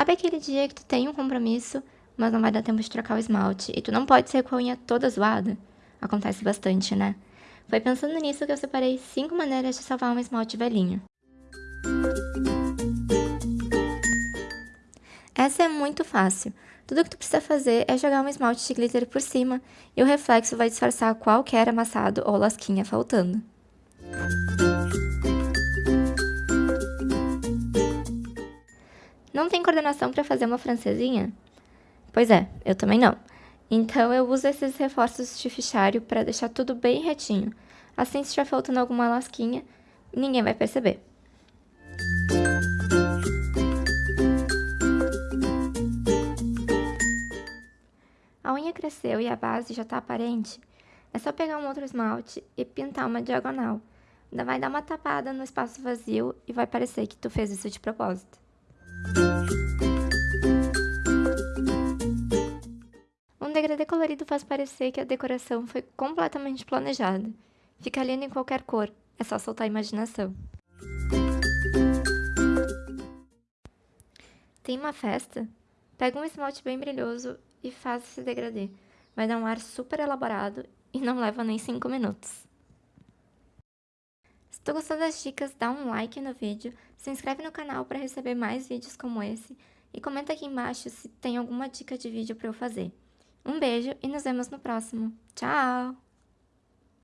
Sabe aquele dia que tu tem um compromisso, mas não vai dar tempo de trocar o esmalte e tu não pode ser com a unha toda zoada? Acontece bastante, né? Foi pensando nisso que eu separei 5 maneiras de salvar um esmalte velhinho. Essa é muito fácil. Tudo que tu precisa fazer é jogar um esmalte de glitter por cima e o reflexo vai disfarçar qualquer amassado ou lasquinha faltando. Não tem coordenação para fazer uma francesinha? Pois é, eu também não. Então eu uso esses reforços de fichário para deixar tudo bem retinho. Assim, se estiver faltando alguma lasquinha, ninguém vai perceber. A unha cresceu e a base já está aparente. É só pegar um outro esmalte e pintar uma diagonal. Ainda vai dar uma tapada no espaço vazio e vai parecer que tu fez isso de propósito. Um degradê colorido faz parecer que a decoração foi completamente planejada. Fica lindo em qualquer cor, é só soltar a imaginação. Tem uma festa? Pega um esmalte bem brilhoso e faz esse degradê. Vai dar um ar super elaborado e não leva nem 5 minutos. Se tu gostou das dicas, dá um like no vídeo, se inscreve no canal para receber mais vídeos como esse e comenta aqui embaixo se tem alguma dica de vídeo para eu fazer. Um beijo e nos vemos no próximo. Tchau!